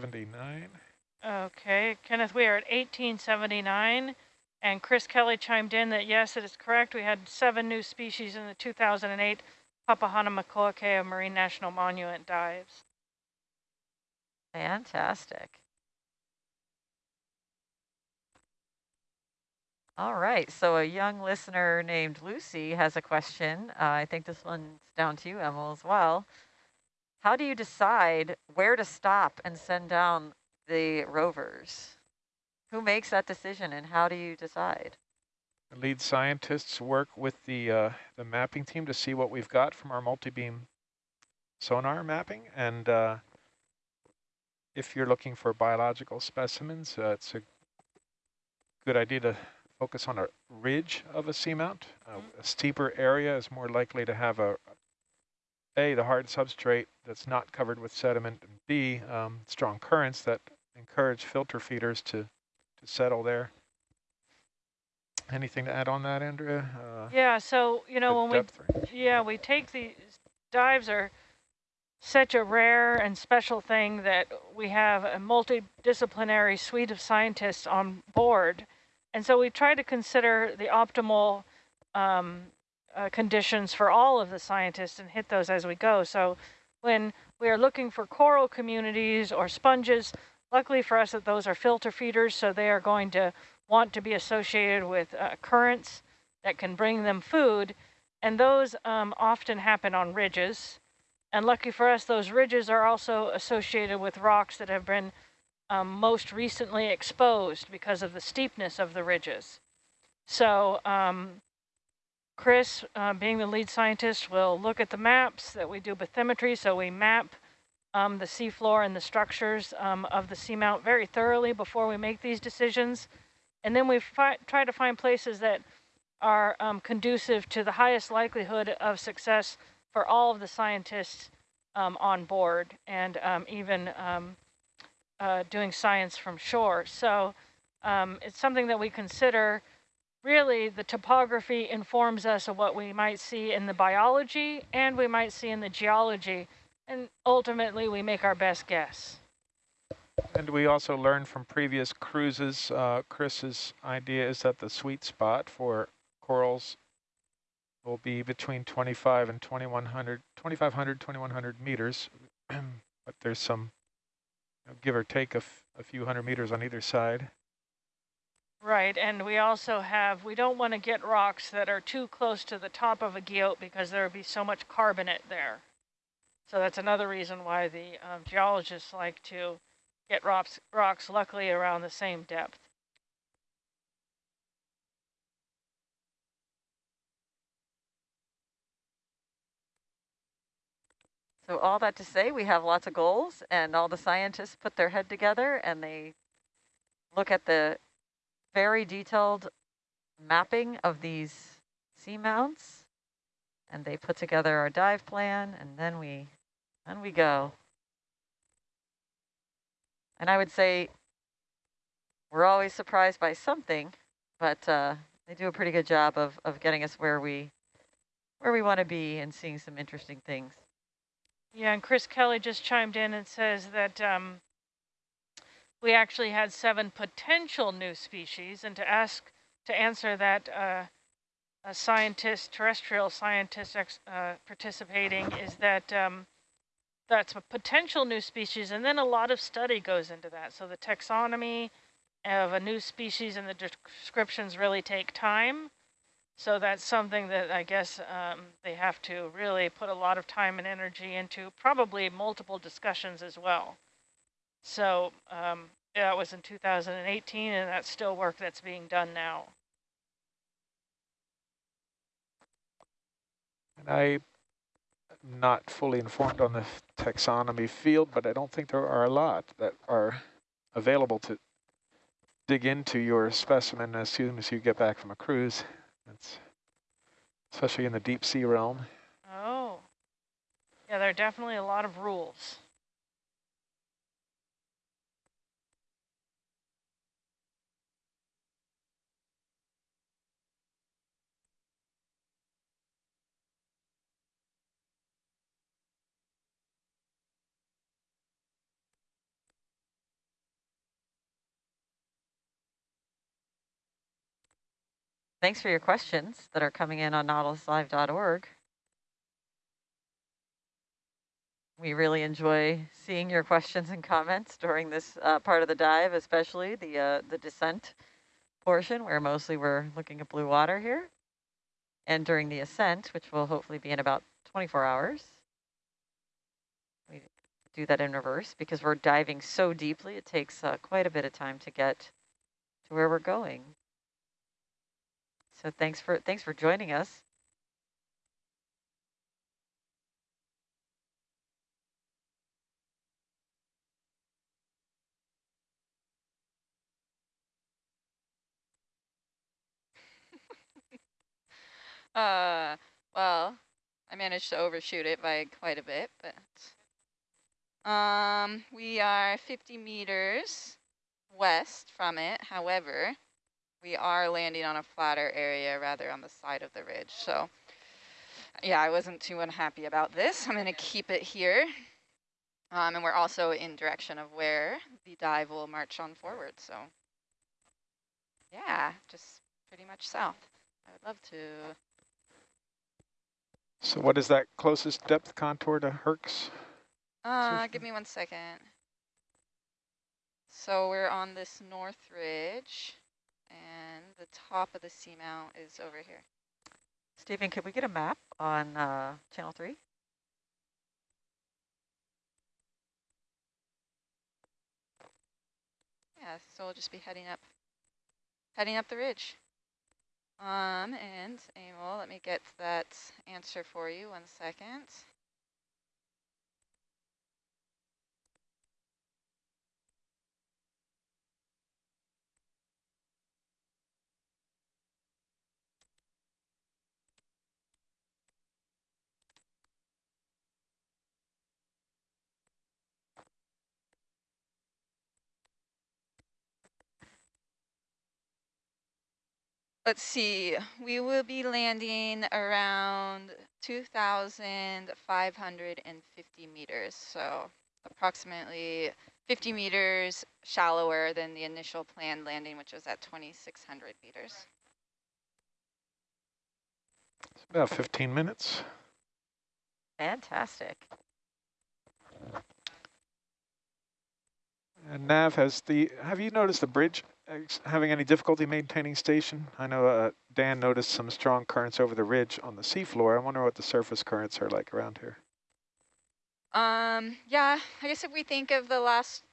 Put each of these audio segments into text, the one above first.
1879. Okay, Kenneth, we are at 1879. And Chris Kelly chimed in that yes, it is correct. We had seven new species in the 2008 Papahanaumokuakea Marine National Monument dives. Fantastic. All right, so a young listener named Lucy has a question. Uh, I think this one's down to you, Emil, as well. How do you decide where to stop and send down the rovers? Who makes that decision and how do you decide? The lead scientists work with the, uh, the mapping team to see what we've got from our multi-beam sonar mapping. And uh, if you're looking for biological specimens, uh, it's a good idea to focus on a ridge of a seamount. Uh, mm-hmm. a steeper area is more likely to have a, A, the hard substrate that's not covered with sediment, and B, um, strong currents that encourage filter feeders to to settle there. Anything to add on that, Andrea? Uh, yeah, so, you know, when we, yeah, we take these dives are such a rare and special thing that we have a multidisciplinary suite of scientists on board. And so we try to consider the optimal um, uh, conditions for all of the scientists and hit those as we go. So when we are looking for coral communities or sponges, Luckily for us that those are filter feeders, so they are going to want to be associated with uh, currents that can bring them food. And those um, often happen on ridges. And lucky for us, those ridges are also associated with rocks that have been um, most recently exposed because of the steepness of the ridges. So um, Chris, uh, being the lead scientist, will look at the maps that we do bathymetry. So we map um, the seafloor and the structures um, of the seamount very thoroughly before we make these decisions. And then we try to find places that are um, conducive to the highest likelihood of success for all of the scientists um, on board and um, even um, uh, doing science from shore. So it's something that we consider really the topography informs us of what we might see in the biology and we might see in the geology and ultimately, we make our best guess. And we also learned from previous cruises, uh, Chris's idea is that the sweet spot for corals will be between 25 and 2100, 2500, 2100 meters. but there's some, you know, give or take a, a few hundred meters on either side. Right, and we also have, we don't want to get rocks that are too close to the top of a guyot because there would be so much carbonate there. So that's another reason why the um, geologists like to get rocks, rocks luckily around the same depth. So all that to say, we have lots of goals and all the scientists put their head together and they look at the very detailed mapping of these seamounts and they put together our dive plan and then we and we go. And I would say we're always surprised by something, but uh, they do a pretty good job of, of getting us where we where we want to be and seeing some interesting things. Yeah, and Chris Kelly just chimed in and says that um, we actually had seven potential new species, and to ask to answer that, uh, a scientist, terrestrial scientist uh, participating, is that um, that's a potential new species, and then a lot of study goes into that. So the taxonomy of a new species and the descriptions really take time. So that's something that I guess um, they have to really put a lot of time and energy into, probably multiple discussions as well. So um, that was in 2018, and that's still work that's being done now. And I'm not fully informed on the taxonomy field, but I don't think there are a lot that are available to dig into your specimen as soon as you get back from a cruise. That's especially in the deep sea realm. Oh, yeah, there are definitely a lot of rules. Thanks for your questions that are coming in on nautiluslive.org. We really enjoy seeing your questions and comments during this uh, part of the dive, especially the uh, the descent portion where mostly we're looking at blue water here. And during the ascent, which will hopefully be in about 24 hours, we do that in reverse because we're diving so deeply, it takes uh, quite a bit of time to get to where we're going. So thanks for thanks for joining us. Uh, well, I managed to overshoot it by quite a bit, but um, we are 50 meters west from it. However, we are landing on a flatter area rather on the side of the ridge. So yeah, I wasn't too unhappy about this. I'm going to keep it here. Um, and we're also in direction of where the dive will march on forward. So yeah, just pretty much south. I would love to so what is that closest depth contour to Herc's? Uh, give me one second. So we're on this north ridge, and the top of the seamount is over here. Stephen, could we get a map on uh, channel 3? Yeah, so we'll just be heading up, heading up the ridge. Um, and Emil, let me get that answer for you one second. Let's see, we will be landing around 2,550 meters, so approximately 50 meters shallower than the initial planned landing, which was at 2,600 meters. It's about 15 minutes. Fantastic. And Nav, has the have you noticed the bridge having any difficulty maintaining station? I know uh, Dan noticed some strong currents over the ridge on the seafloor. I wonder what the surface currents are like around here. Um, yeah, I guess if we think of the last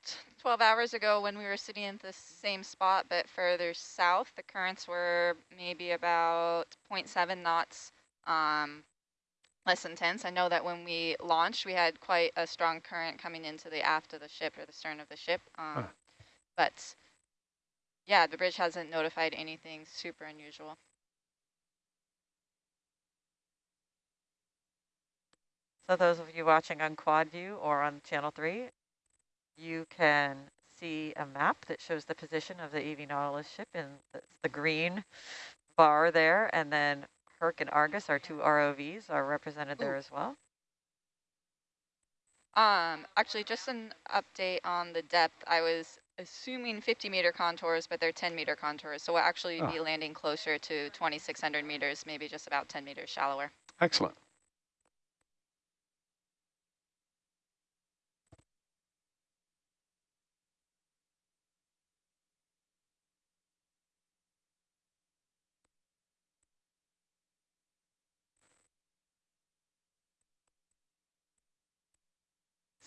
12 hours ago when we were sitting in the same spot but further south, the currents were maybe about 0.7 knots um, less intense. I know that when we launched, we had quite a strong current coming into the aft of the ship or the stern of the ship. Um, huh. But yeah, the bridge hasn't notified anything super unusual. So those of you watching on quad view or on channel three, you can see a map that shows the position of the EV Nautilus ship and the green bar there. And then Herc and Argus, our two ROVs, are represented Ooh. there as well. Um, actually, just an update on the depth. I was assuming 50 meter contours, but they're 10 meter contours. So we'll actually oh. be landing closer to 2,600 meters, maybe just about 10 meters shallower. Excellent.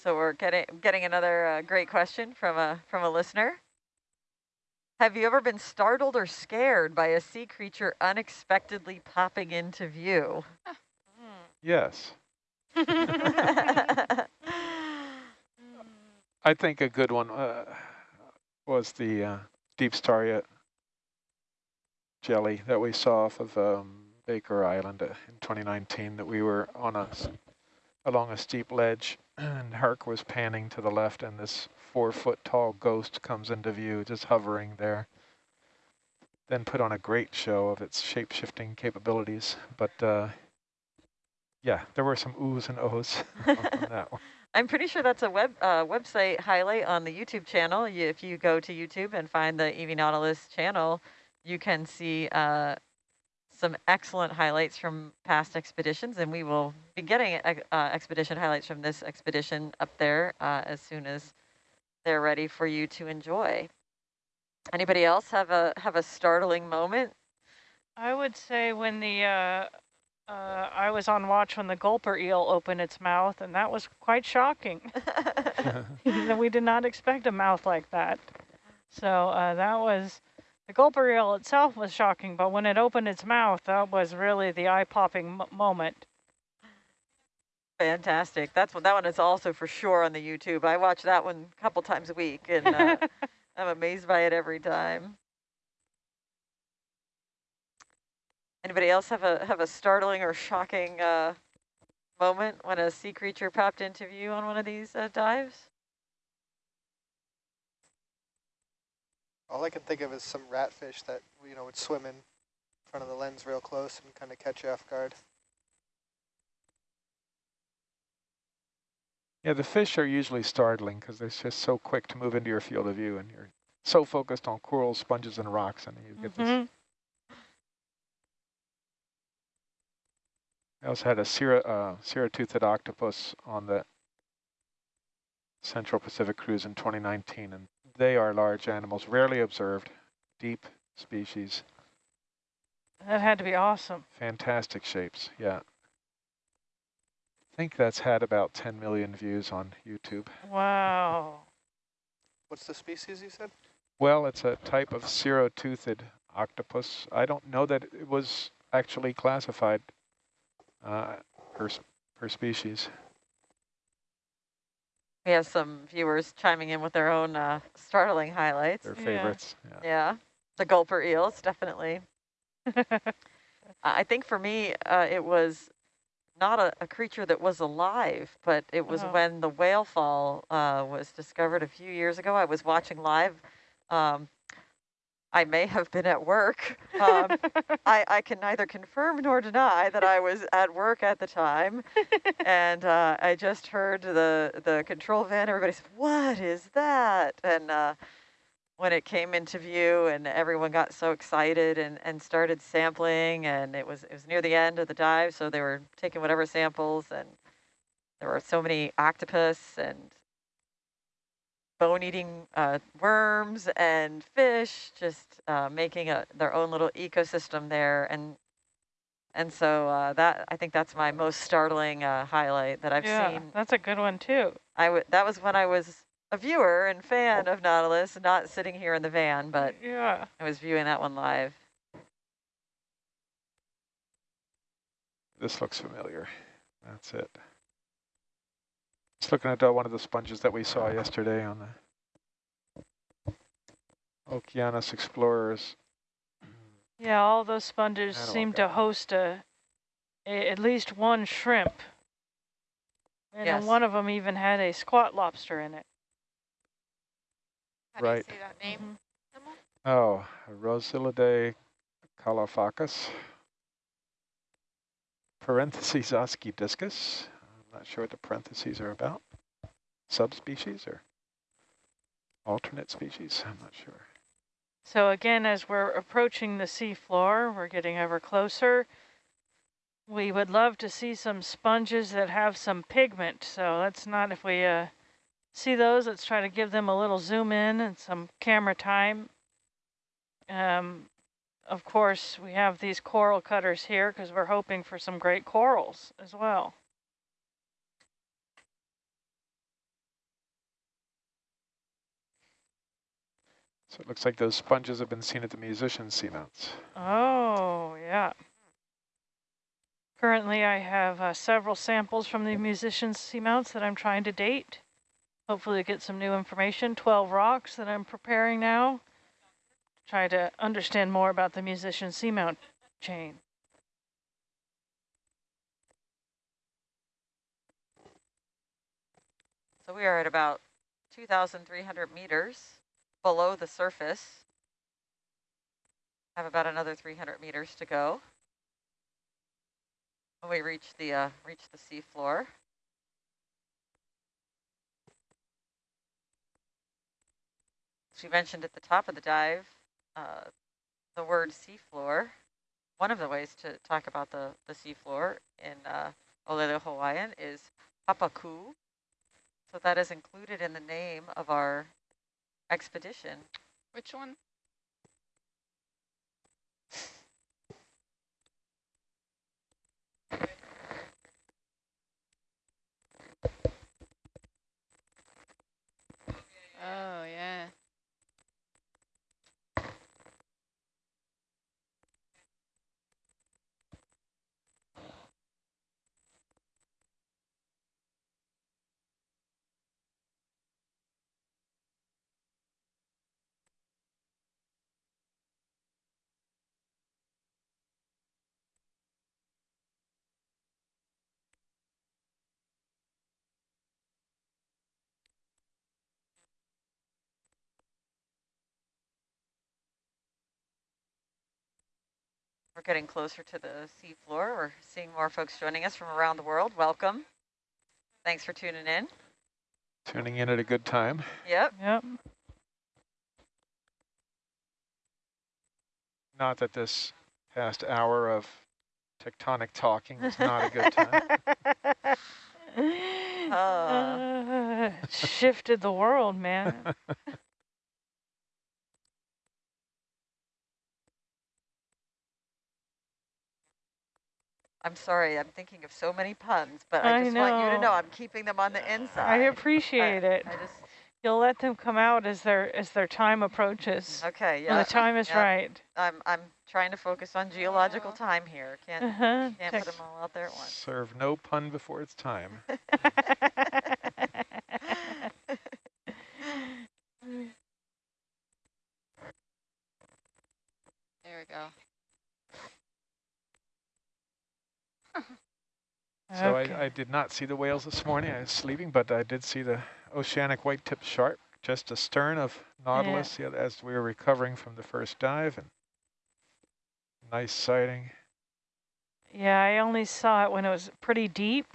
So we're getting getting another uh, great question from a from a listener. Have you ever been startled or scared by a sea creature unexpectedly popping into view? Yes. I think a good one uh, was the uh, deep star jelly that we saw off of um, Baker Island uh, in 2019 that we were on a along a steep ledge and Herc was panning to the left and this four foot tall ghost comes into view just hovering there then put on a great show of its shape-shifting capabilities but uh, yeah there were some oohs and ohs on, that one I'm pretty sure that's a web uh, website highlight on the YouTube channel. if you go to YouTube and find the EV Nautilus channel, you can see uh, some excellent highlights from past expeditions, and we will be getting uh, expedition highlights from this expedition up there uh, as soon as they're ready for you to enjoy. Anybody else have a have a startling moment? I would say when the uh, uh, I was on watch when the gulper eel opened its mouth, and that was quite shocking. we did not expect a mouth like that. So uh, that was, the gulper eel itself was shocking, but when it opened its mouth, that was really the eye-popping moment. Fantastic. That's what that one is also for sure on the YouTube. I watch that one a couple times a week, and uh, I'm amazed by it every time. Anybody else have a have a startling or shocking uh, moment when a sea creature popped into view on one of these uh, dives? All I can think of is some ratfish that you know would swim in front of the lens real close and kind of catch you off guard. Yeah, the fish are usually startling because they're just so quick to move into your field of view and you're so focused on corals, sponges, and rocks and you get mm -hmm. this mm-hmm. I also had a uh, serra-toothed octopus on the Central Pacific cruise in 2019, and they are large animals, rarely observed, deep species. That had to be awesome. Fantastic shapes, yeah. I think that's had about 10 million views on YouTube. Wow. What's the species you said? Well, it's a type of serra-toothed octopus. I don't know that it was actually classified uh, per, per species. We have some viewers chiming in with their own uh, startling highlights. Their favorites. Yeah. yeah. yeah. The gulper eels, definitely. I think for me, uh, it was not a, a, creature that was alive, but it was oh. when the whale fall uh, was discovered a few years ago. I was watching live um, I may have been at work. Um, I, I can neither confirm nor deny that I was at work at the time. and uh, I just heard the, the control van, everybody said, what is that? And uh, when it came into view and everyone got so excited and, and started sampling and it was, it was near the end of the dive, so they were taking whatever samples and there were so many octopus and bone-eating uh, worms and fish, just uh, making a, their own little ecosystem there. And and so uh, that I think that's my most startling uh, highlight that I've yeah, seen. that's a good one too. I w that was when I was a viewer and fan of Nautilus, not sitting here in the van, but yeah, I was viewing that one live. This looks familiar. That's it. Just looking at uh, one of the sponges that we saw yesterday on the Okeanos Explorers. Yeah, all those sponges seem to host a, a, at least one shrimp. And yes. one of them even had a squat lobster in it. How right. do you say that name? Mm -hmm. Oh, Rossellidae caulophacus. Parentheses oxydiscus. Not sure what the parentheses are about. Subspecies or alternate species? I'm not sure. So again, as we're approaching the seafloor, we're getting ever closer. We would love to see some sponges that have some pigment. So let's not, if we uh, see those, let's try to give them a little zoom in and some camera time. Um, of course, we have these coral cutters here because we're hoping for some great corals as well. So it looks like those sponges have been seen at the musician's seamounts. Oh, yeah. Currently, I have uh, several samples from the musician's seamounts that I'm trying to date. Hopefully get some new information, 12 rocks that I'm preparing now. Try to understand more about the musician's seamount chain. So we are at about 2,300 meters below the surface. Have about another 300 meters to go. When we reach the uh, reach the sea floor. She mentioned at the top of the dive, uh, the word seafloor. one of the ways to talk about the, the seafloor in uh, Olelo Hawaiian is Papaku. So that is included in the name of our expedition. Which one? Oh, yeah. We're getting closer to the seafloor. We're seeing more folks joining us from around the world. Welcome. Thanks for tuning in. Tuning in at a good time. Yep. Yep. Not that this past hour of tectonic talking was not a good time. Uh, shifted the world, man. I'm sorry, I'm thinking of so many puns, but I I just want you to know. know I'm keeping them on the inside. I appreciate it. I just, You'll let them come out as their as their time approaches. okay, yeah. When the time is yeah. right. I'm, I'm trying to focus on geological time here. Can't, Uh-huh. can't put them all out there at once. Serve no pun before it's time. There we go. So Okay. I, I did not see the whales this morning. I was sleeping, but I did see the oceanic white-tipped shark just astern of Nautilus yeah, as we were recovering from the first dive. and Nice sighting. Yeah, I only saw it when it was pretty deep,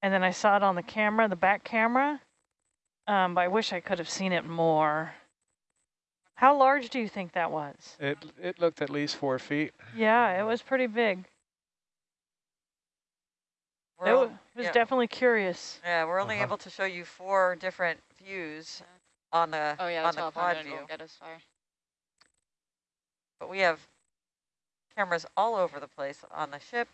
and then I saw it on the camera, the back camera. Um, but I wish I could have seen it more. How large do you think that was? It it looked at least four feet. Yeah, it was pretty big. We're It, all- wa- it was yeah. definitely curious. Yeah, we're only Uh-huh. able to show you four different views on the Oh, yeah, on the the 1200 quad view, won't get us far. but we have cameras all over the place on the ship,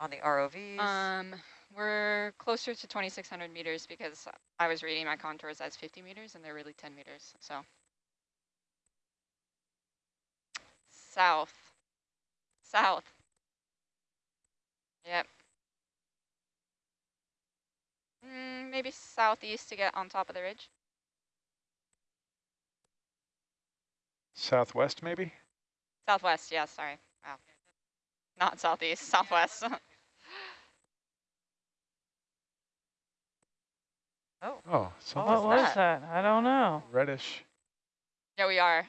on the ROVs. Um, we're closer to 2,600 meters because I was reading my contours as 50 meters and they're really 10 meters, so. South. South. Yep. Mm, maybe southeast to get on top of the ridge. Southwest, maybe? Southwest, yeah, sorry. Wow. Not southeast, southwest. oh, Oh, something was what was that? that? I don't know. reddish. yeah, we are.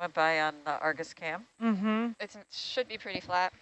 went by on the Argus cam. Mm-hmm. It should be pretty flat.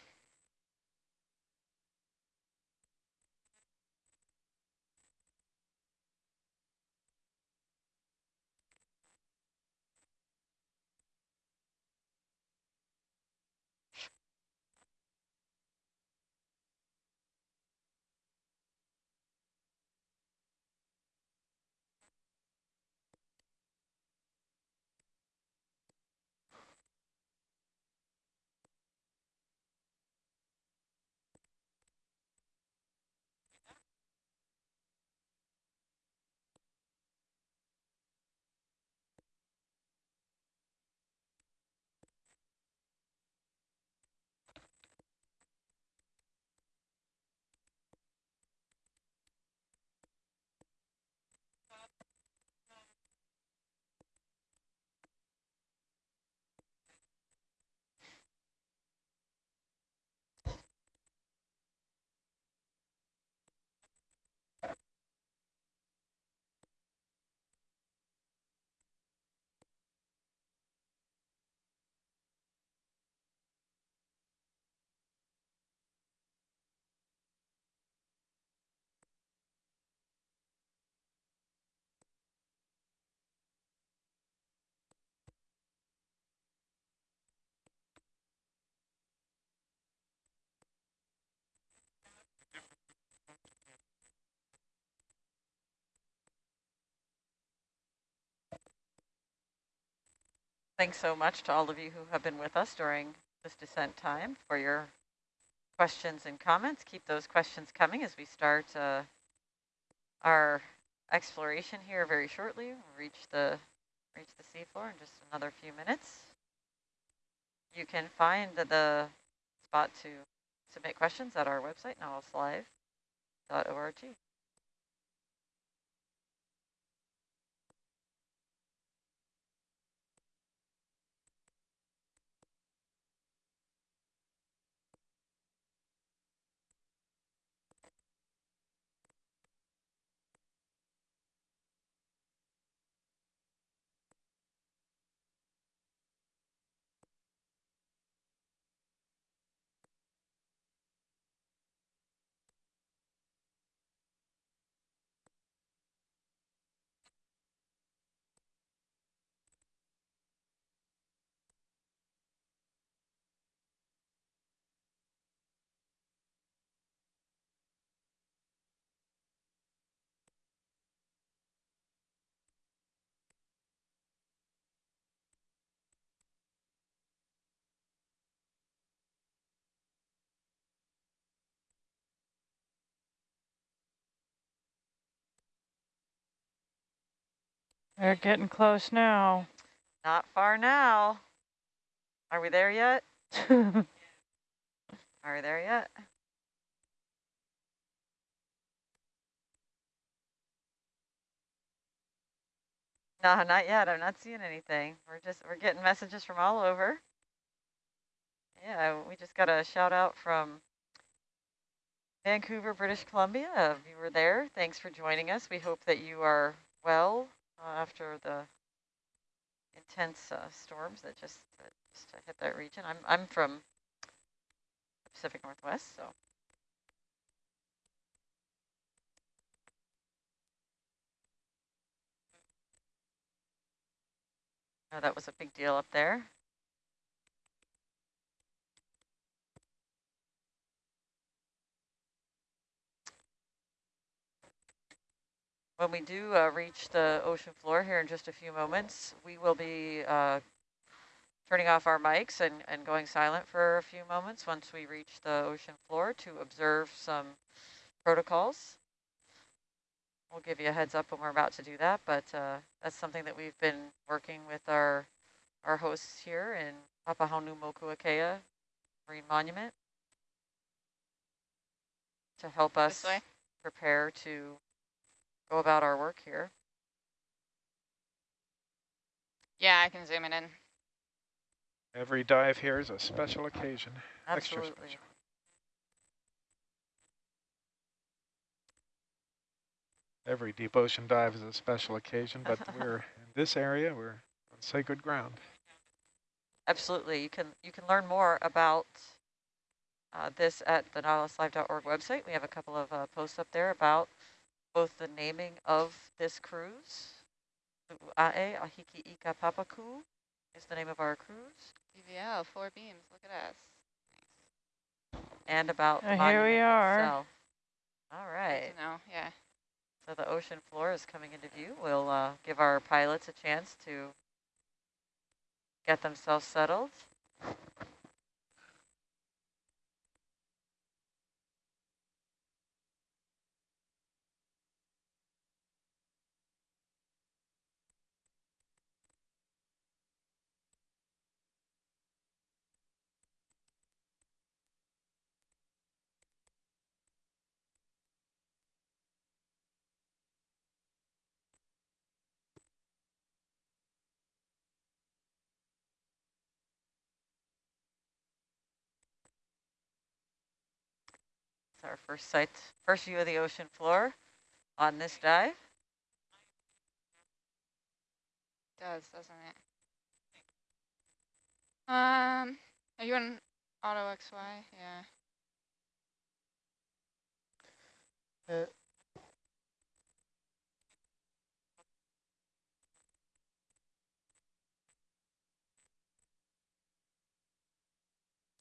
Thanks so much to all of you who have been with us during this descent time for your questions and comments. Keep those questions coming as we start uh, our exploration here very shortly. We'll reach the reach the seafloor in just another few minutes. You can find the, spot to submit questions at our website, nautiluslive.org. They're getting close now. Not far now. Are we there yet? Are we there yet? No, not yet. I'm not seeing anything. We're just, we're getting messages from all over. Yeah, we just got a shout out from Vancouver, British Columbia. If you were there, thanks for joining us. We hope that you are well after the intense uh, storms that just, uh, just hit that region. I'm, I'm from the Pacific Northwest, so. That was a big deal up there. When we do uh, reach the ocean floor here in just a few moments, we will be uh, turning off our mics and, and going silent for a few moments once we reach the ocean floor to observe some protocols. We'll give you a heads up when we're about to do that, but uh, that's something that we've been working with our our hosts here in Papahanaumokuakea Marine Monument to help us prepare to go about our work here. Yeah, I can zoom it in. Every dive here is a special occasion. Absolutely. Extra special. Every deep ocean dive is a special occasion, but we're in this area, we're on sacred ground. Absolutely. You can you can learn more about uh, this at the nautiluslive.org website. We have a couple of uh, posts up there about both the naming of this cruise, Ae Ahiki Ika Papaku is the name of our cruise. DVL, four beams, look at us. And about uh, Here we are. Itself. All right. No, yeah. So the ocean floor is coming into view. We'll uh, give our pilots a chance to get themselves settled. Our first sight, first view of the ocean floor on this dive. Does, doesn't it? Um, are you on auto XY? Yeah. Uh,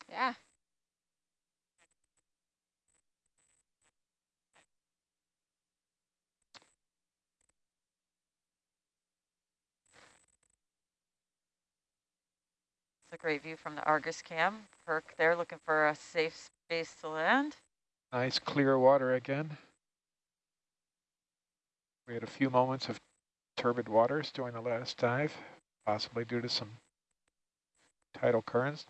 Yeah. It's a great view from the Argus cam. Herc there looking for a safe space to land. Nice clear water again. We had a few moments of turbid waters during the last dive, possibly due to some tidal currents.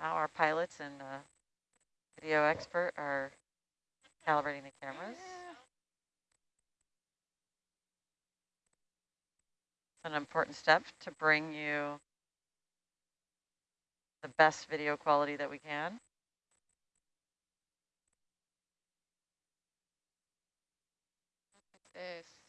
Now our pilots and uh, video expert are calibrating the cameras. An important step to bring you the best video quality that we can. This.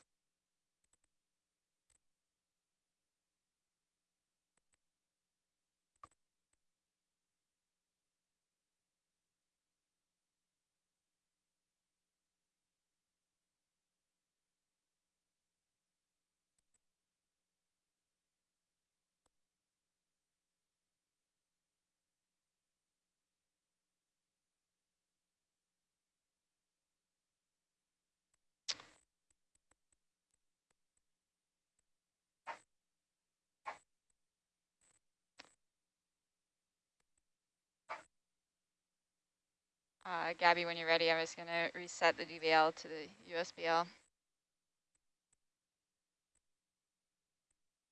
Uh, Gabby, when you're ready, I'm just going to reset the DVL to the USBL.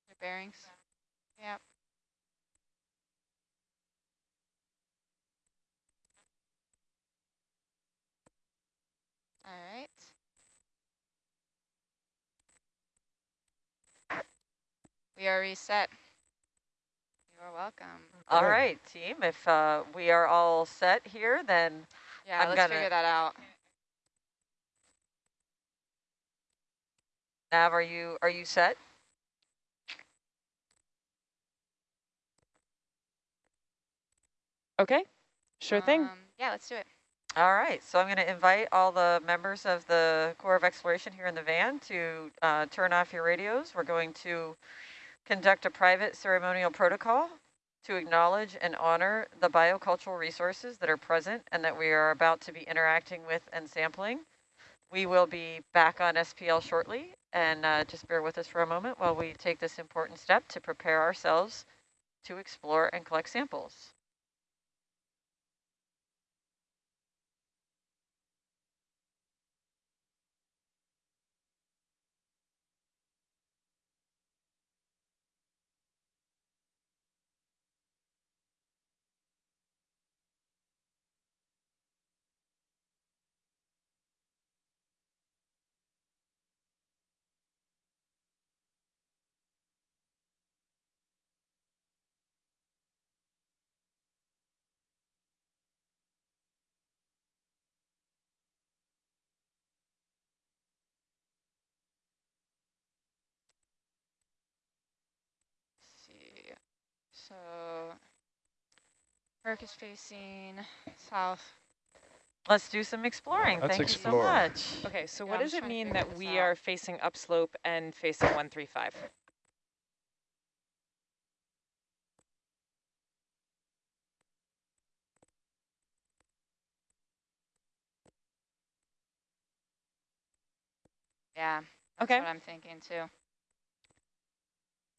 Your bearings? Yep. All right. We are reset. You are welcome. All Okay. right, team, if uh, we are all set here, then Yeah, I'm let's gonna- figure that out. Nav, are you, are you set? Okay, sure thing. Um, yeah, let's do it. All right, so I'm going to invite all the members of the Corps of Exploration here in the van to uh, turn off your radios. We're going to conduct a private ceremonial protocol to acknowledge and honor the biocultural resources that are present and that we are about to be interacting with and sampling. We will be back on SPL shortly, and uh, just bear with us for a moment while we take this important step to prepare ourselves to explore and collect samples. Let's see. So, Herc is facing south. Let's do some exploring. Let's Thank explore. you so much. Okay, so Yeah, what I'm does it mean that we out. are facing upslope and facing 135? Yeah, that's Okay. what I'm thinking too.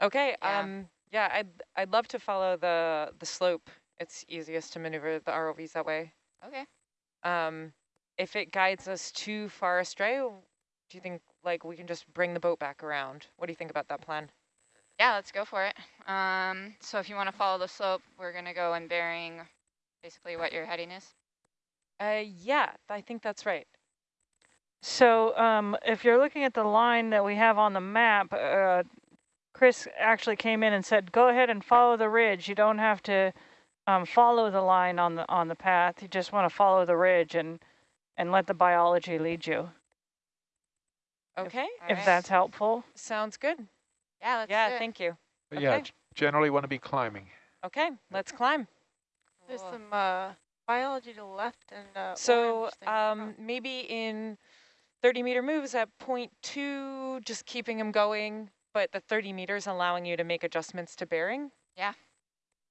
Okay, Yeah. um, yeah, I'd, I'd love to follow the, the slope. It's easiest to maneuver the ROVs that way. Okay. Um, if it guides us too far astray, do you think like we can just bring the boat back around? What do you think about that plan? Yeah, let's go for it. Um, so if you want to follow the slope, we're going to go in bearing basically what your heading is. Uh, yeah, I think that's right. So um, if you're looking at the line that we have on the map, uh, Chris actually came in and said, go ahead and follow the ridge. You don't have to um, follow the line on the on the path. You just want to follow the ridge and and let the biology lead you, Okay, All if right. that's helpful. sounds good. Yeah, let's do Yeah, it. thank you. But yeah, Okay. g- generally want to be climbing. Okay, let's climb. There's Cool. some uh, biology to the left and uh, So um, maybe in 30 meter moves at point two, just keeping them going, but the 30 meters allowing you to make adjustments to bearing? Yeah.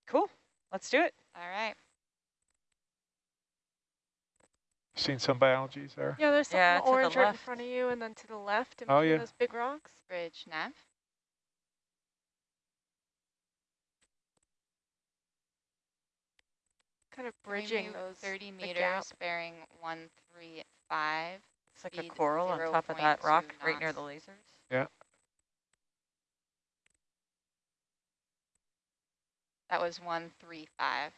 Cool, let's do it. All right. Seen some biologies there? Yeah, there's something Yeah, to the orange right in front of you, and then to the left in Oh, between yeah. those big rocks. Bridge nav. Kind of bridging those. 30 meters, gap. bearing 135. It's like a coral on top of that 0.2 rock right near the lasers. That was 135.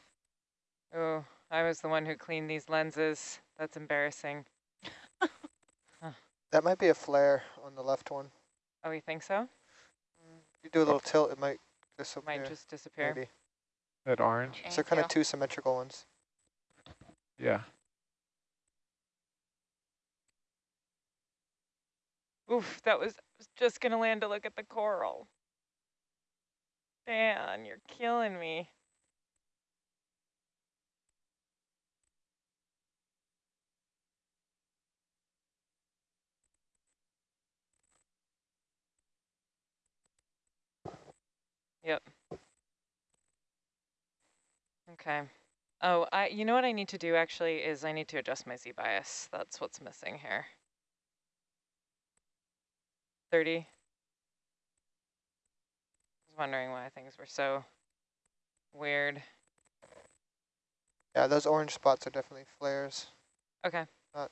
Oh, I was the one who cleaned these lenses. That's embarrassing. That might be a flare on the left one. Oh, you think so? If you do a little tilt, it might disappear. Might just disappear. maybe. That orange? So kind of two symmetrical ones. Yeah. Oof, that was, I was just gonna land to look at the coral. Dan, you're killing me. Yep. Okay. Oh, I, you know what I need to do actually is I need to adjust my Z bias. That's what's missing here. 30. I was wondering why things were so weird. Yeah, those orange spots are definitely flares. Okay. Not-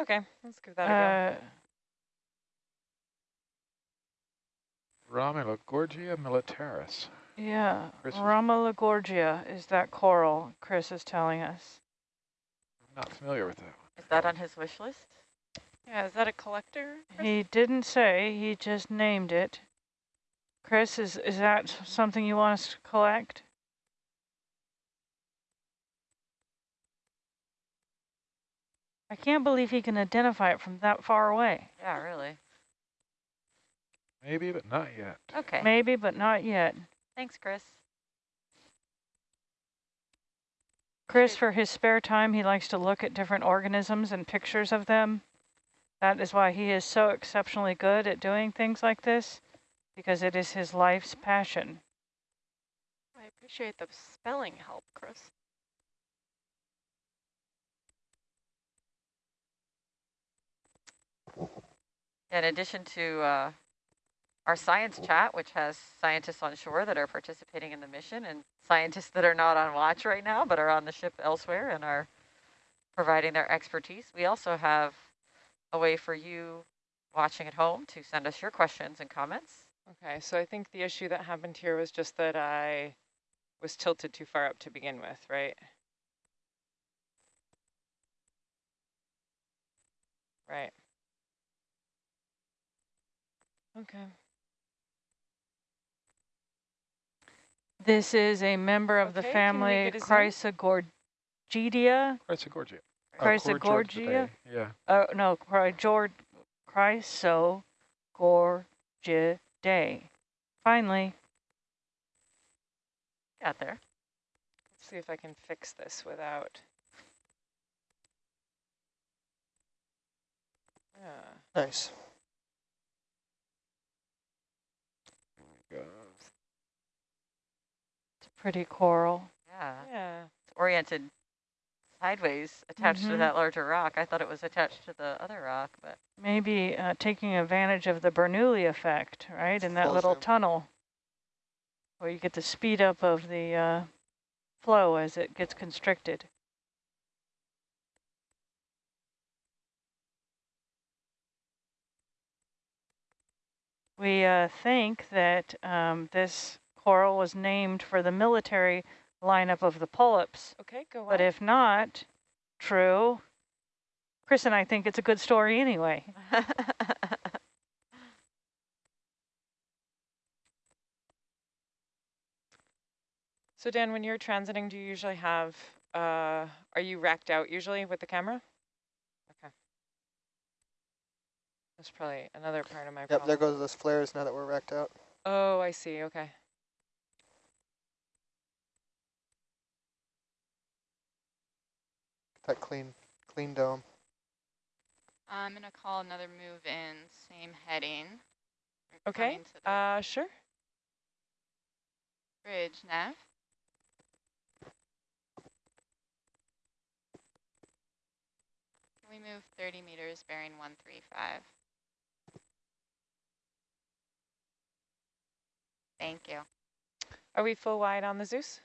Okay, let's give that a Uh, Romulogorgia militaris. Yeah, Chris is- Romulogorgia is that coral Chris is telling us. I'm Not familiar with that. Is that on his wish list? Yeah, is that a collector? Chris? He didn't say, he just named it. Chris, is, is that something you want us to collect? I can't believe he can identify it from that far away. Yeah, really. Maybe, but not yet. Okay. Maybe, but not yet. Thanks, Chris. Chris, for his spare time, he likes to look at different organisms and pictures of them. That is why he is so exceptionally good at doing things like this, because it is his life's passion. I appreciate the spelling help, Chris. In addition to uh, our science oh. chat, which has scientists on shore that are participating in the mission and scientists that are not on watch right now, but are on the ship elsewhere and are providing their expertise, we also have a way for you watching at home to send us your questions and comments. Okay, so I think the issue that happened here was just that I was tilted too far up to begin with, right? Right. Okay. This is a member of the Okay, can we family get a zoom? Chrysogorgia. Chrysogorgia. Oh, Chrysogorgia? Yeah. Oh, no, Chrysogor Chrysogorgiidae. Finally, Got there. Let's see if I can fix this without. Yeah. Nice. Go. it's a pretty coral. Yeah. Yeah. It's oriented sideways attached Mhm. to that larger rock. I thought it was attached to the other rock, but Maybe uh, taking advantage of the Bernoulli effect, right, in that little tunnel, where you get the speed up of the uh, flow as it gets constricted. We uh, think that um, this coral was named for the military lineup of the polyps, Okay, go on. but if not true, Chris and I think it's a good story anyway. So Dan, when you're transiting, do you usually have, uh, are you racked out usually with the camera? Okay. That's probably another part of my Yep, problem. there goes those flares now that we're wrecked out. Oh, I see, okay. That clean, clean dome. I'm gonna call another move in, same heading. We're Okay, coming uh, sure. bridge, Nav. Can we move 30 meters, bearing 135? Thank you. Are we full wide on the Zeus?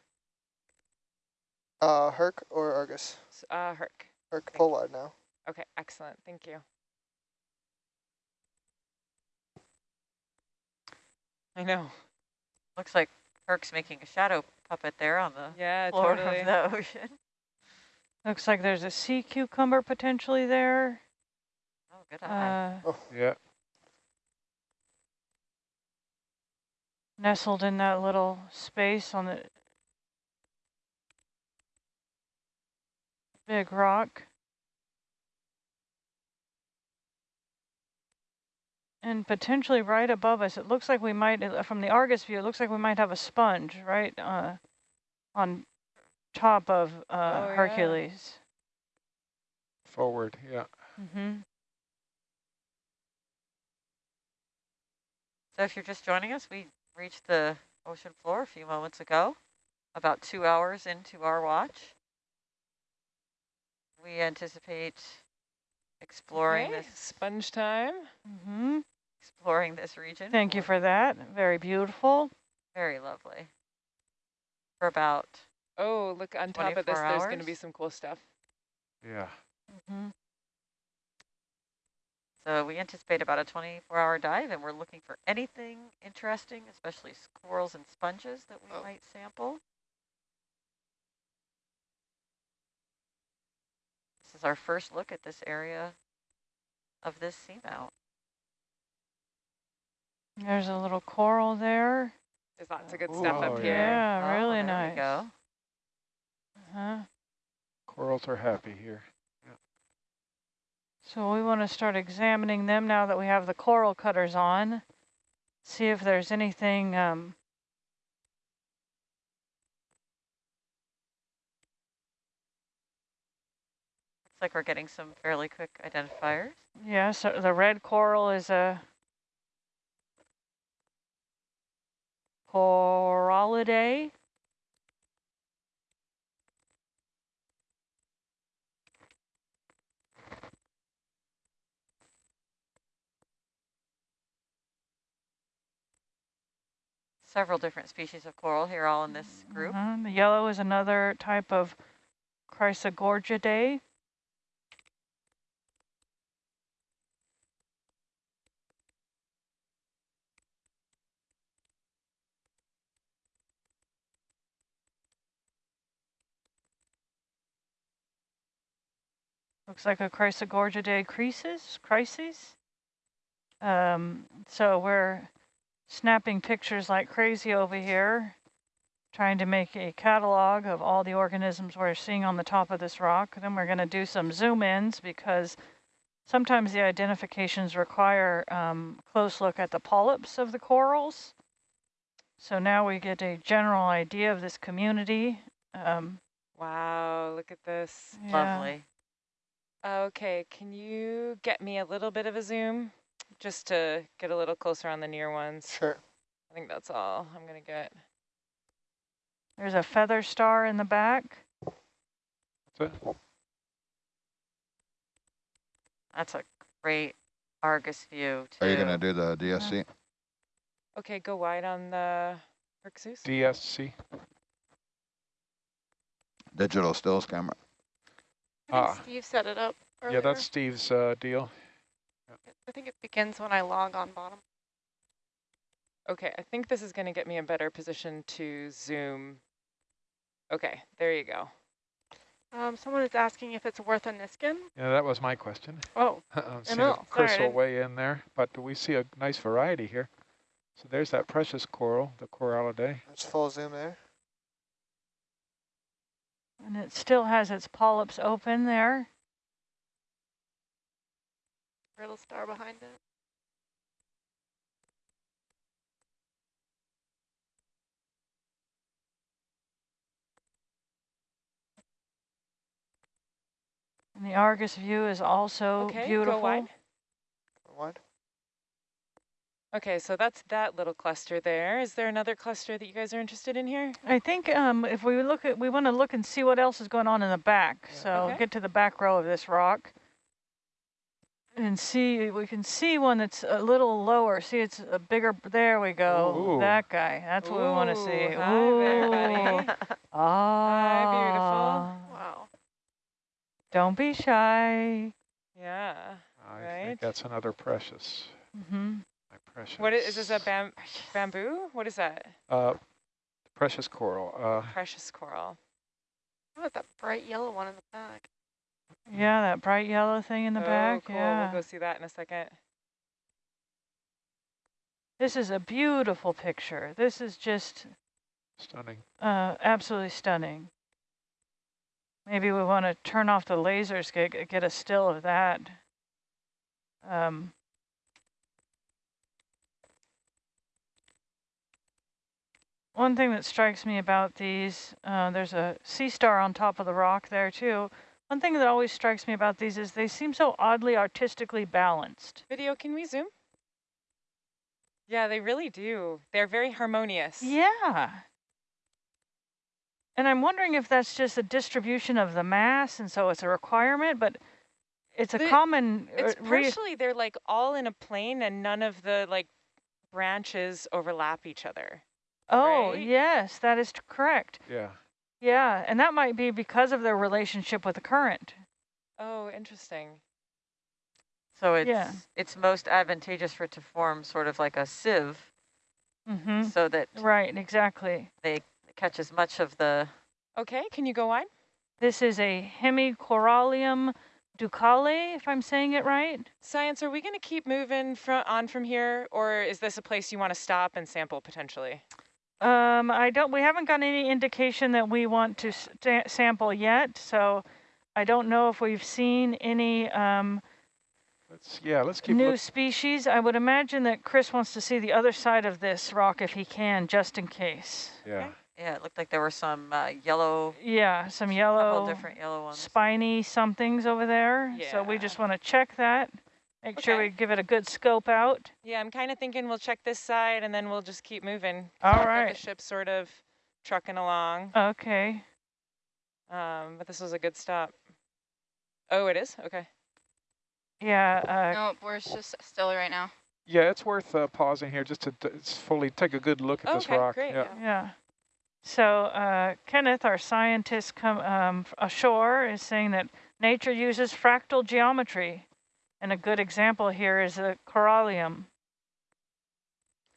Uh, Herc or Argus? S- Uh, Herc. Herc Thank full now. Okay, excellent. Thank you. I know. Looks like Herc's making a shadow puppet there on the Yeah, floor totally. of the ocean. Looks like there's a sea cucumber potentially there. Oh, good eye. Uh, Yeah. nestled in that little space on the big rock. And potentially right above us, it looks like we might, uh, from the Argus view, it looks like we might have a sponge right uh, on top of uh, Oh, yeah. Hercules. Forward, yeah. Mm-hmm. So if you're just joining us, we reached the ocean floor a few moments ago, about two hours into our watch. We anticipate exploring Okay, this sponge time. Mm-hmm. exploring this region. Thank you for that. Very beautiful. Very lovely. For about Oh, look, on top of this, 24 there's going to be some cool stuff. Yeah. Mm-hmm. So we anticipate about a 24-hour dive, and we're looking for anything interesting, especially corals and sponges that we Oh. might sample. Is our first look at this area of this seamount. There's a little coral there. There's lots of good Ooh, stuff oh, up yeah. here. Yeah, Oh, really there nice. we go. Uh-huh. Corals are happy here. So we want to start examining them now that we have the coral cutters on. See if there's anything um, Looks like we're getting some fairly quick identifiers. Yeah, so the red coral is a coralliidae. Several different species of coral here all in this group. Mhm, The yellow is another type of Chrysogorgiidae. Looks like a Chrysogorgiidae crisis, crisis. Um, so we're snapping pictures like crazy over here, trying to make a catalog of all the organisms we're seeing on the top of this rock. Then we're going to do some zoom ins because sometimes the identifications require um, close look at the polyps of the corals. So now we get a general idea of this community. Um, Wow, look at this. yeah. Lovely. Okay, can you get me a little bit of a zoom? Just to get a little closer on the near ones. Sure. I think that's all I'm going to get. There's a feather star in the back. That's it. That's a great Argus view, too. Are you going to do the DSC? Okay, go wide on the Herxus. DSC. Digital stills camera. I think Ah. Steve set it up earlier. Yeah, that's Steve's uh, deal. I think it begins when I log on bottom. Okay, I think this is going to get me a better position to zoom. Okay, there you go. Um, someone is asking if it's worth a Niskin. Yeah, that was my question. Oh, see know. if Chris Sorry, will weigh in there, but we see a nice variety here. So there's that precious coral, the coralliidae. There's full zoom there. And it still has its polyps open there. little star behind it. And the Argus view is also okay, beautiful. go wide. Wide. Okay, so that's that little cluster there. Is there another cluster that you guys are interested in here? I think um, if we look at, we want to look and see what else is going on in the back. Yeah. So Okay. get to the back row of this rock and see, we can see one that's a little lower. See, it's a bigger, there we go. Ooh. That guy, that's what we want to see. Ooh, hi there, Ooh. buddy. Ah. Wow. Don't be shy. Yeah. I Right. think that's another precious. hmm My precious. What is, is this a bam bamboo? What is that? Uh, precious coral. Uh, Precious coral. How about that bright yellow one in the back? Yeah, that bright yellow thing in the oh, back. cool. Yeah. We'll go see that in a second. This is a beautiful picture. This is just stunning. uh, absolutely stunning. Maybe we want to turn off the lasers, get, get a still of that. Um, one thing that strikes me about these, uh, there's a sea star on top of the rock there too. One thing that always strikes me about these is they seem so oddly artistically balanced. Video, can we zoom? Yeah, they really do. They're very harmonious. Yeah. And I'm wondering if that's just a distribution of the mass, and so it's a requirement, but it's a The- common. uh, It's partially they're like all in a plane and none of the like branches overlap each other. Oh, right? yes, that is correct. Yeah. Yeah, and that might be because of their relationship with the current. Oh, interesting. So it's Yeah. it's most advantageous for it to form sort of like a sieve Mm-hmm. so that Right, exactly. they catch as much of the Okay, can you go on? This is a Hemicorallium ducale, if I'm saying it right. Science, are we going to keep moving fro on from here, or is this a place you want to stop and sample potentially? Um, I don't. We haven't got any indication that we want to sta sample yet, so I don't know if we've seen any um, Let's yeah. Let's keep. new species. I would imagine that Chris wants to see the other side of this rock if he can, just in case. yeah. yeah, it looked like there were some uh, yellow, Yeah, some couple yellow, different yellow ones. spiny somethings over there. Yeah. So we just want to check that. Make sure we give it a good scope out. Yeah, I'm kind of thinking we'll check this side and then we'll just keep moving. All right. The ship's sort of trucking along, Okay. um, but this was a good stop. Oh, it is? Okay. Yeah. Uh, Nope, we're just still right now. Yeah, it's worth uh, pausing here just to d- s- fully take a good look at this Okay, rock. great, Yeah. Yeah. So uh, Kenneth, our scientist come um, ashore, is saying that nature uses fractal geometry. And a good example here is the corallium.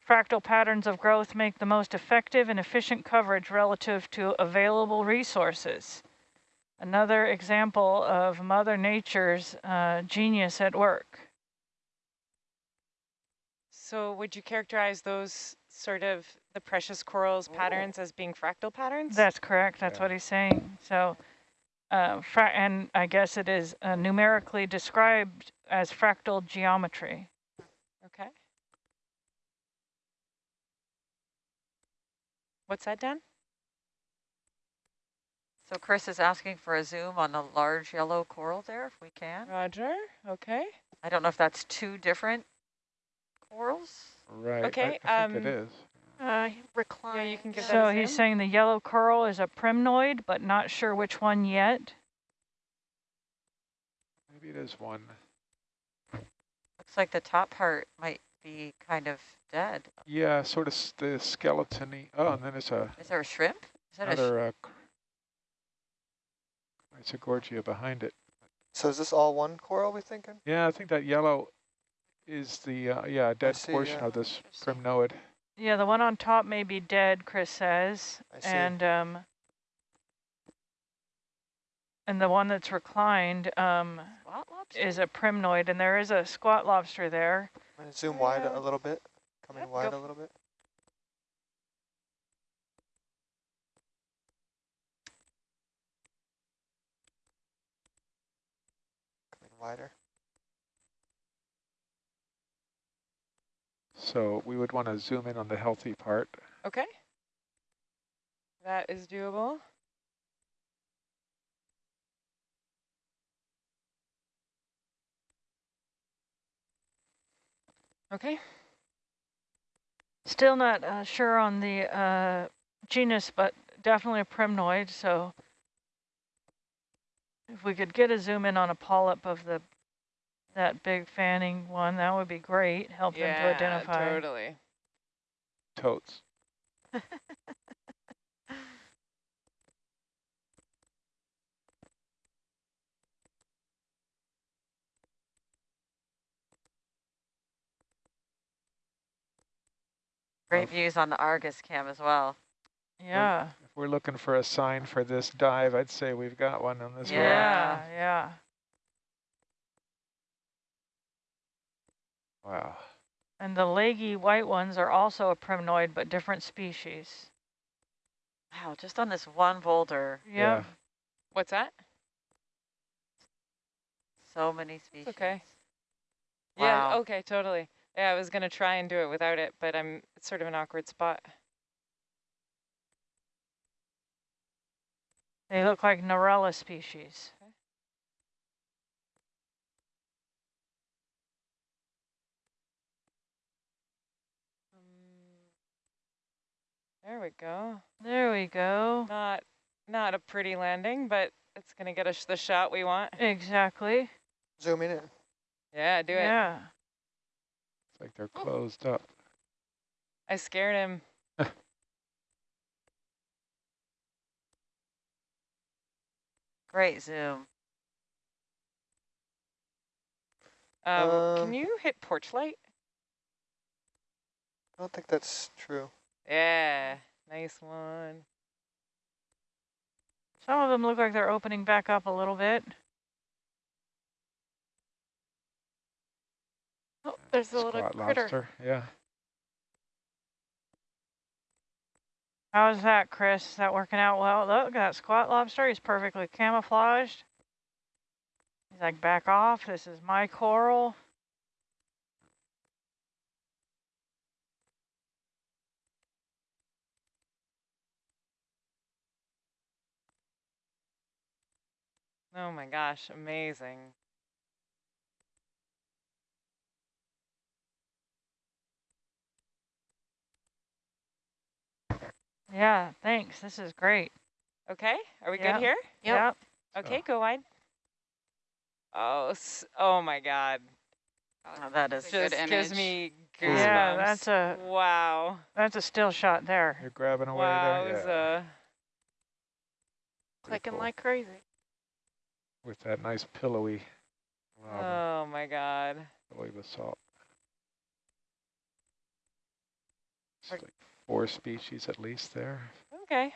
Fractal patterns of growth make the most effective and efficient coverage relative to available resources. Another example of Mother Nature's uh, genius at work. So would you characterize those sort of the precious corals Oh. patterns as being fractal patterns? That's correct. That's Yeah. what he's saying. So, uh, fra and I guess it is uh, numerically described as fractal geometry. okay. What's that, Dan? So Chris is asking for a zoom on the large yellow coral there, if we can. Roger. Okay. I don't know if that's two different corals. Right. Okay, I, think um, it is. Uh, recline. Yeah, you can give yeah. that So a he's zoom? saying the yellow coral is a primnoid, but not sure which one yet. Maybe it is one. Looks like the top part might be kind of dead. Yeah, sort of the skeleton Oh, and then it's a Is there a shrimp? Is that a sh. Uh, it's a gorgia behind it. So is this all one coral we thinking? Yeah, I think that yellow is the uh, yeah dead see, portion yeah. of this primnoid. Yeah, the one on top may be dead, Chris says, I see. and um, and the one that's reclined um, spot lobster? is a primnoid, and there is a squat lobster there. I'm gonna zoom wide a little bit. Coming Yep, go wide f- a little bit. Coming wider. So we would want to zoom in on the healthy part. Okay. That is doable. Okay. Still not uh, sure on the uh, genus, but definitely a primnoid. So if we could get a zoom in on a polyp of the that big fanning one, that would be great. Help them to identify. Yeah, totally. Totes. Great views on the Argus cam as well. Yeah. If we're looking for a sign for this dive, I'd say we've got one on this rock. Yeah, yeah. Wow. And the leggy white ones are also a primnoid, but different species. Wow, just on this one boulder, Yep. Yeah. What's that? so many species. okay. Wow. Yeah, okay, totally. Yeah, I was going to try and do it without it, but I'm it's sort of an awkward spot. They look like Narella species. Um, There we go. There we go. Not not a pretty landing, but it's going to get us the shot we want. Exactly. Zoom in. Yeah, do it. Yeah. It's like they're closed up. I scared him. Great zoom. Um, Um, can you hit porch light? I don't think that's true. Yeah, nice one. Some of them look like they're opening back up a little bit. Oh, there's a little critter. lobster. Yeah. How's that, Chris? Is that working out well? Look, that squat lobster, he's perfectly camouflaged. He's like, back off, this is my coral. Oh my gosh, amazing. Yeah, thanks, this is great. Okay, are we Yeah. good here? Yep. Okay, Oh. go wide. Oh, oh my God. Oh, that is It's good Just gives image. me goosebumps. Yeah, that's a- Wow. That's a still shot there. You're grabbing away there. Yeah. Uh, Wowza. Pretty Clicking cool. like crazy. With that nice pillowy, lava, Oh my God. pillowy basalt. It's like four species at least there. Okay.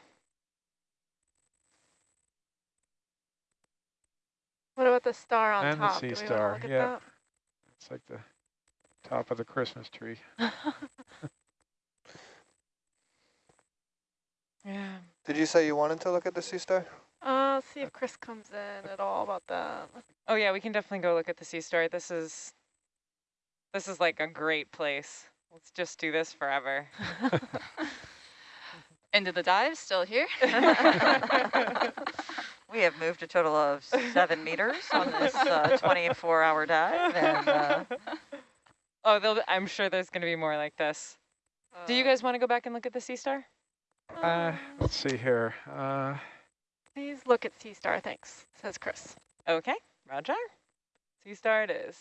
What about the star on And the top? sea Do we star, look at yeah. It's like the top of the Christmas tree. Yeah. Did you say you wanted to look at the sea star? uh, see if Chris comes in at all about that. Oh yeah, we can definitely go look at the sea star. This is, this is like a great place. Let's just do this forever. End of the dive, still here. We have moved a total of seven meters on this 24-hour dive, and uh, Oh, be, I'm sure there's going to be more like this. Do you Uh, guys want to go back and look at the sea star? Uh, um, let's see here. Uh, Please look at sea star, thanks, says Chris. Okay, Roger. Sea star it is.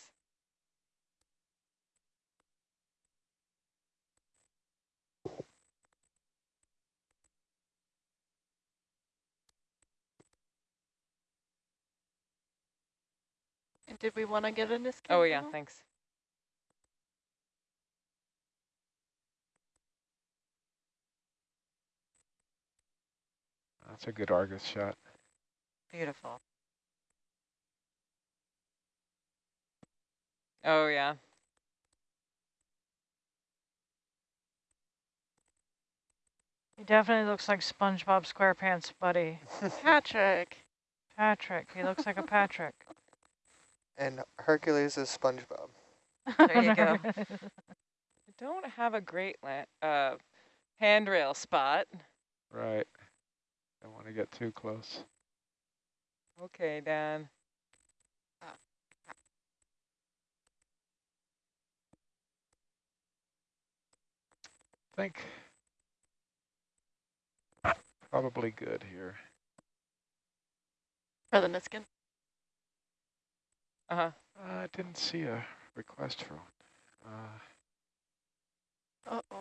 Did we want to get an escape? Oh yeah, thanks. that's a good Argus shot. beautiful. Oh yeah. He definitely looks like SpongeBob SquarePants buddy. Patrick. Patrick, he looks like a Patrick. And Hercules is SpongeBob. There you go. I don't have a great uh, handrail spot. Right. Don't want to get too close. Okay, Dan. think probably good here. For the Niskin. Uh-huh. Uh, I didn't see a request for one. Uh, Uh-oh.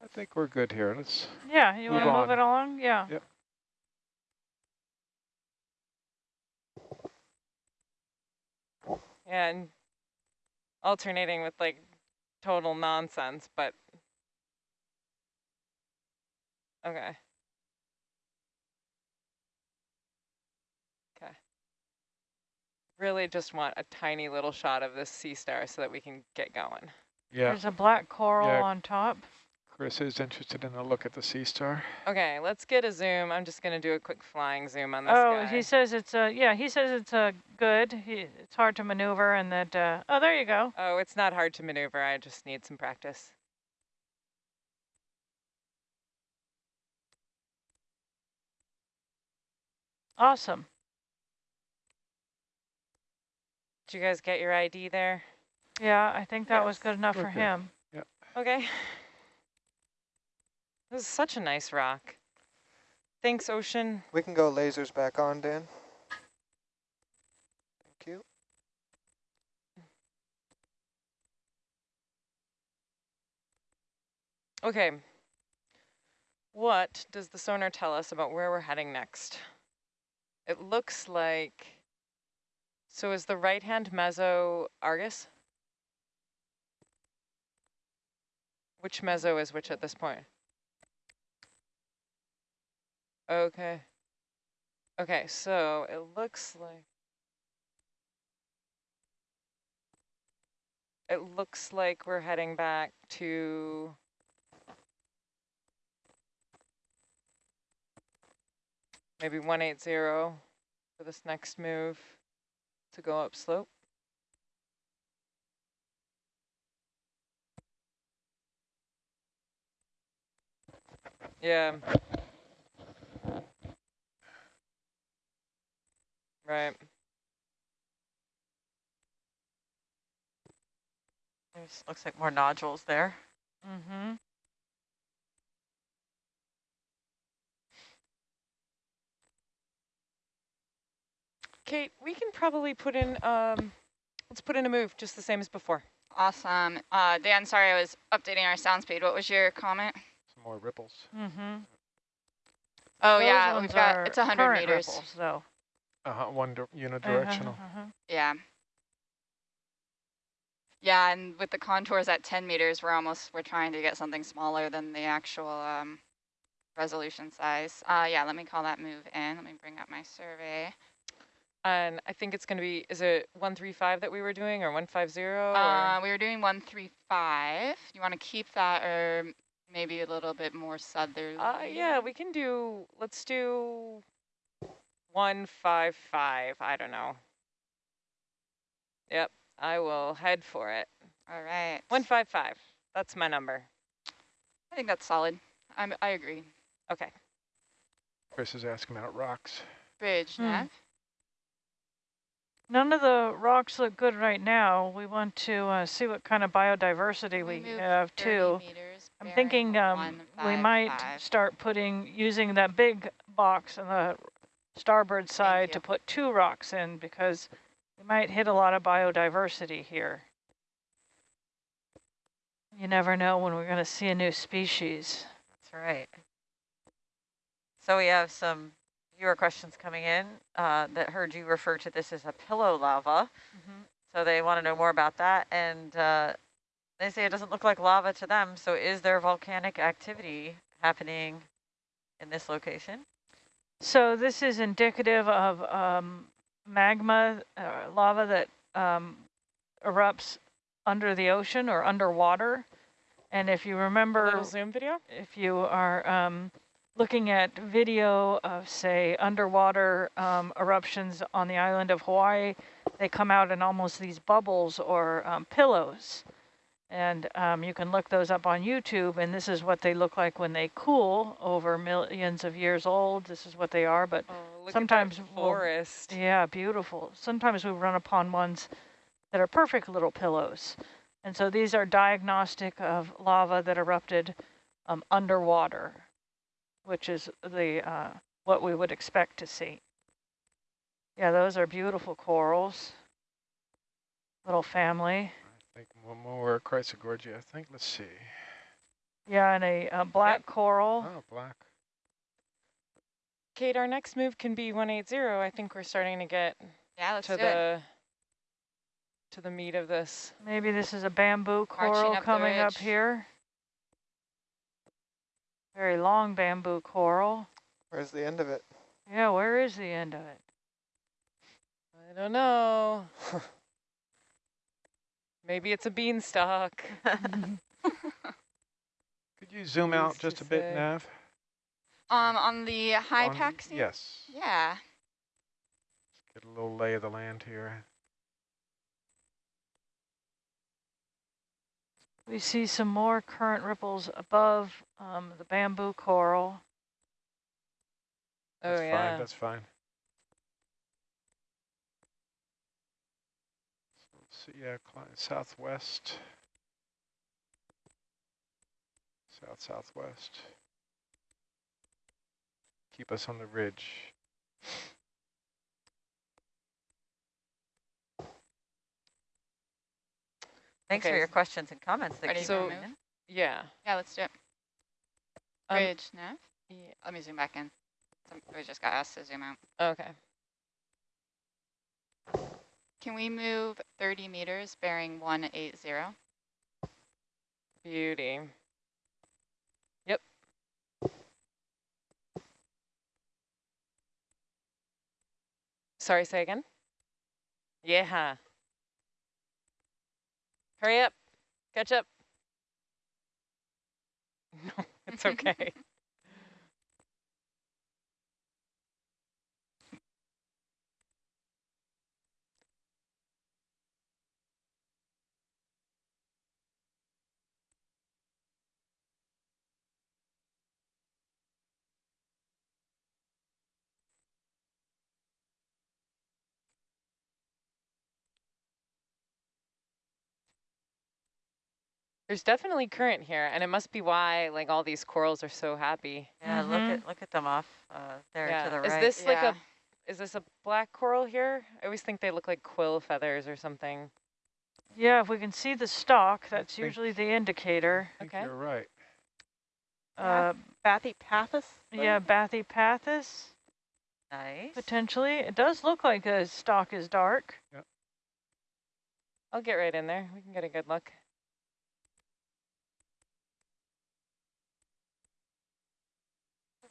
I think we're good here. Let's, Yeah, you want to Move move it along? Yeah. Yep. Yeah, and alternating with like total nonsense, but okay. Okay. Really just want a tiny little shot of this sea star so that we can get going. yeah, There's a black coral Yeah. on top. Chris is interested in a look at the sea star. Okay, let's get a zoom. I'm just gonna do a quick flying zoom on this Oh, guy. he says it's a, yeah, he says it's a good. He, it's hard to maneuver and that uh oh there you go. Oh, it's not hard to maneuver. I just need some practice. Awesome. Did you guys get your ID there? Yeah, I think that was good enough for Okay. him. Okay. This is such a nice rock. Thanks, Ocean. We can go lasers back on, Dan. Thank you. Okay. What does the sonar tell us about where we're heading next? It looks like, so is the right-hand meso Argus? Which meso is which at this point? Okay. Okay, so it looks like, it looks like we're heading back to maybe 180 for this next move to go up slope. Yeah. Right. There's, looks like more nodules there. Mm-hmm. Kate, we can probably put in, um, let's put in a move just the same as before. Awesome. Uh, Dan, sorry, I was updating our sound speed. What was your comment? Some more ripples. Mm-hmm. Oh Those yeah, we've got are it's 100 meters. ripples, though. Uh-huh, one unidirectional. Uh-huh, uh-huh. Yeah. Yeah, and with the contours at 10 meters, we're almost we're trying to get something smaller than the actual um, resolution size. Uh, yeah, let me call that move in. Let me bring up my survey. And I think it's going to be, is it 135 that we were doing or 150? Or? Uh, we were doing 135. You want to keep that or maybe a little bit more southerly? Uh, yeah, we can do, let's do 155. I don't know. Yep, I will head for it. All right. 155. That's my number. I think that's solid. I'm, I agree. Okay. Chris is asking about rocks. Bridge, Hmm. Nav. None of the rocks look good right now. We want to uh, see what kind of biodiversity we move have too. meters, I'm thinking um, we might 155. start putting, using that big box in the starboard side to put two rocks in because we might hit a lot of biodiversity here. You never know when we're going to see a new species. That's right. So we have some viewer questions coming in uh, that heard you refer to this as a pillow lava. So they want to know more about that. And uh, they say it doesn't look like lava to them. So is there volcanic activity happening in this location? So this is indicative of um, magma, uh, lava that um, erupts under the ocean or underwater. And if you remember, zoom video? if you are um, looking at video of, say, underwater um, eruptions on the island of Hawaii, they come out in almost these bubbles or um, pillows. And um, you can look those up on YouTube, and this is what they look like when they cool over millions of years old. This is what they are, but Oh, Sometimes that we'll- forest. yeah, beautiful. Sometimes we run upon ones that are perfect little pillows. And so these are diagnostic of lava that erupted um, underwater, which is the uh, what we would expect to see. Yeah, those are beautiful corals. Little family. I think one more Chrysogorgia, I think. Let's see. Yeah, and a, uh black Yep. coral. Oh, black. Kate, our next move can be 180. I think we're starting to get Yeah, let's to do it. the to the meat of this. Maybe this is a bamboo coral up coming up here. Very long bamboo coral. Where's the end of it? Yeah, where is the end of it? I don't know. Maybe it's a beanstalk. Could you zoom out just a bit. Nav? Um, on the high On- pack scene? Yes. Yeah. Get a little lay of the land here. We see some more current ripples above um, the bamboo coral. Oh That's yeah. fine. That's fine. So yeah, southwest. South southwest. Keep us on the ridge. Thanks for your questions and comments. that Ready keep for coming move? Yeah. Yeah, let's do it. Um, Bridge, Nav. yeah. Let me zoom back in. Some- We just got asked to zoom out. Okay. Can we move 30 meters bearing 180? Beauty. Yep. Sorry, say again? Yeah. Hurry up. Catch up. No, it's okay. There's definitely current here, and it must be why like all these corals are so happy. Yeah, look Mhm. at look at them off uh, there yeah. to the right. Is right. this like a is this a black coral here? I always think they look like quill feathers or something. Yeah, if we can see the stalk, that's think- usually the indicator. I think Okay. you're right. Uh, Bathypathes? yeah, Bathypathes, nice. potentially. It does look like a stalk is dark. Yep. I'll get right in there. We can get a good look.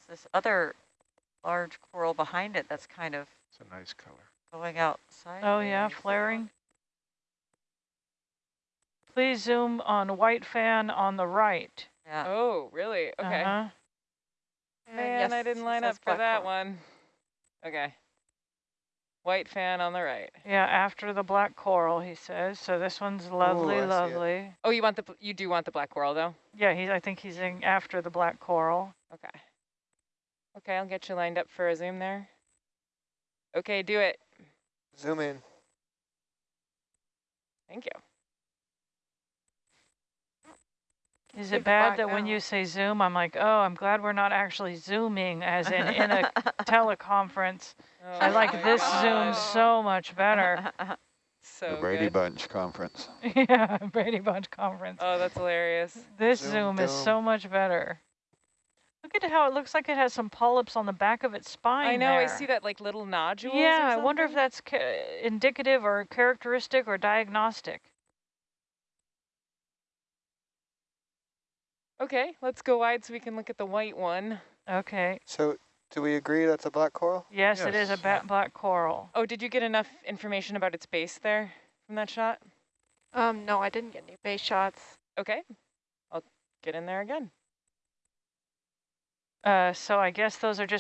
This other large coral behind it that's kind of It's a nice color. going outside? Oh yeah, flaring. Please zoom on white fan on the right. Yeah. Oh, really? Okay. Uh-huh. Man, I didn't line up for that coral. one. Okay. White fan on the right. Yeah, after the black coral, he says. So this one's lovely, I see it. lovely. Oh, you want the you do want the black coral though? Yeah, he's. I think he's in after the black coral. Okay. Okay, I'll get you lined up for a zoom there. Okay, do it. Zoom in. Thank you. Is Leave it bad that when you say zoom, I'm like, oh, I'm glad we're not actually zooming, as in in a teleconference. Oh, I Oh like this God. zoom so much better. So The Brady good. Bunch Conference. yeah, Brady Bunch conference. Oh, that's hilarious. This Zoom zoom is so much better. Look at how it looks like it has some polyps on the back of its spine. I know. I see that like little nodules. or Yeah, I wonder if that's ca- indicative or characteristic or diagnostic. Okay, let's go wide so we can look at the white one. Okay. So do we agree that's a black coral? Yes, it is a Yes. ba- black coral. Oh, did you get enough information about its base there from that shot? Um, no, I didn't get any base shots. Okay, I'll get in there again. Uh, so I guess those are just